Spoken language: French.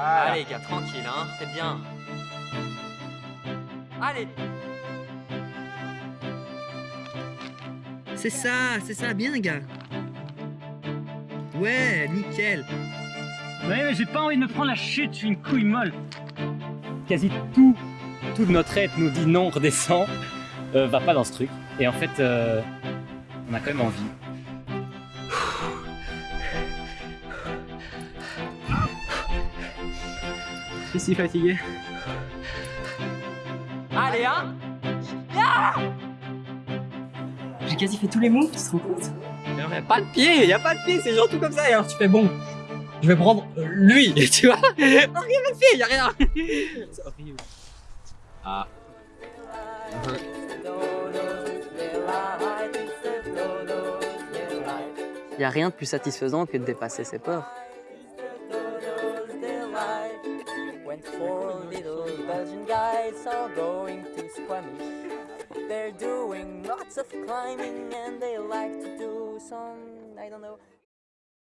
Voilà. Allez, gars, tranquille, hein. T'es bien. Allez. C'est ça, c'est ça, bien gars. Ouais, nickel. Ouais, mais j'ai pas envie de me prendre la chute, je suis une couille molle. Quasi tout, toute notre être nous dit non, redescend, euh, va pas dans ce truc. Et en fait, euh, on a quand même envie. Je suis si fatigué. Allez, hein. J'ai quasi fait tous les moves, tu te rends compte Mais non, y a pas de pied, y a pas de pied, c'est genre tout comme ça. Et alors tu fais bon. Je vais prendre euh, lui, tu vois. Oh, rien de pied, y a rien. C'est horrible. Ah. Y a rien de plus satisfaisant que de dépasser ses peurs. When four little Belgian guys are going to Squamish. They're doing lots of climbing and they like to do some, I don't know,